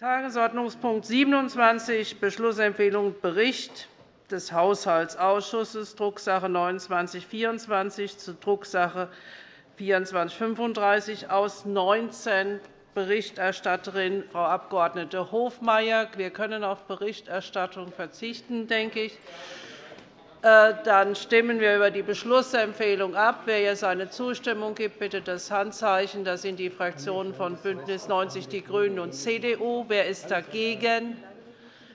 Tagesordnungspunkt 27, Beschlussempfehlung Bericht des Haushaltsausschusses, Drucksache 19-24 zu Drucksache 2435 aus 19 Berichterstatterin Frau Abg. Hofmeier. Wir können auf Berichterstattung verzichten, denke ich. Äh, dann stimmen wir über die Beschlussempfehlung ab. Wer hier seine Zustimmung gibt, bitte das Handzeichen. Das sind die Fraktionen von BÜNDNIS 90 die GRÜNEN und CDU. Wer ist dagegen?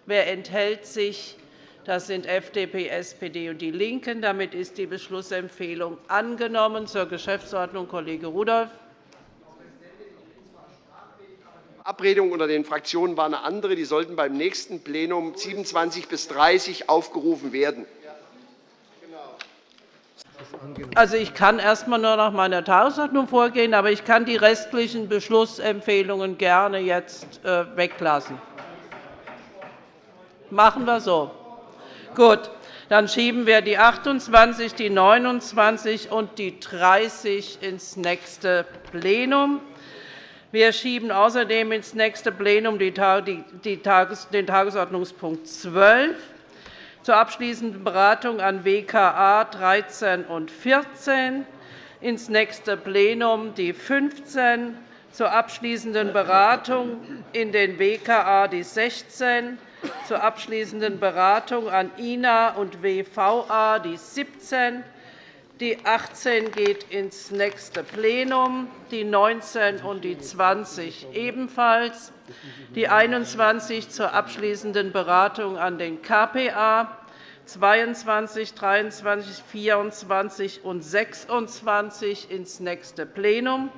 Wer enthält sich? Das sind FDP, SPD und DIE LINKEN. Damit ist die Beschlussempfehlung angenommen. Zur Geschäftsordnung Kollege Rudolph. Die Verabredung unter den Fraktionen war eine andere. Die sollten beim nächsten Plenum 27 bis 30 aufgerufen werden. Also, ich kann erst einmal nur nach meiner Tagesordnung vorgehen, aber ich kann die restlichen Beschlussempfehlungen gerne jetzt äh, weglassen. Machen wir so. Gut, dann schieben wir die 28, die 29 und die 30 ins nächste Plenum. Wir schieben außerdem ins nächste Plenum den Tagesordnungspunkt 12 zur abschließenden Beratung an WKA 13 und 14, ins nächste Plenum die 15, zur abschließenden Beratung in den WKA die 16, zur abschließenden Beratung an INA und WVA die 17, die 18 geht ins nächste Plenum, die 19 und die 20 ebenfalls, die 21 zur abschließenden Beratung an den KPA, 22, 23, 24 und 26 ins nächste Plenum,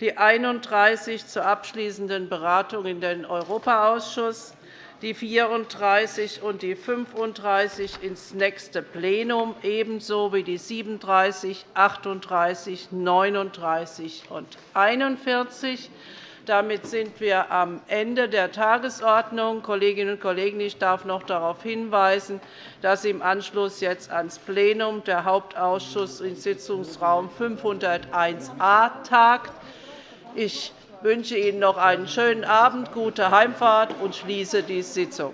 die 31 zur abschließenden Beratung in den Europaausschuss, die 34 und die 35 ins nächste Plenum, ebenso wie die 37, 38, 39 und 41. Damit sind wir am Ende der Tagesordnung. Kolleginnen und Kollegen, ich darf noch darauf hinweisen, dass im Anschluss jetzt ans Plenum der Hauptausschuss in Sitzungsraum 501a tagt. Ich wünsche Ihnen noch einen schönen Abend, gute Heimfahrt und schließe die Sitzung.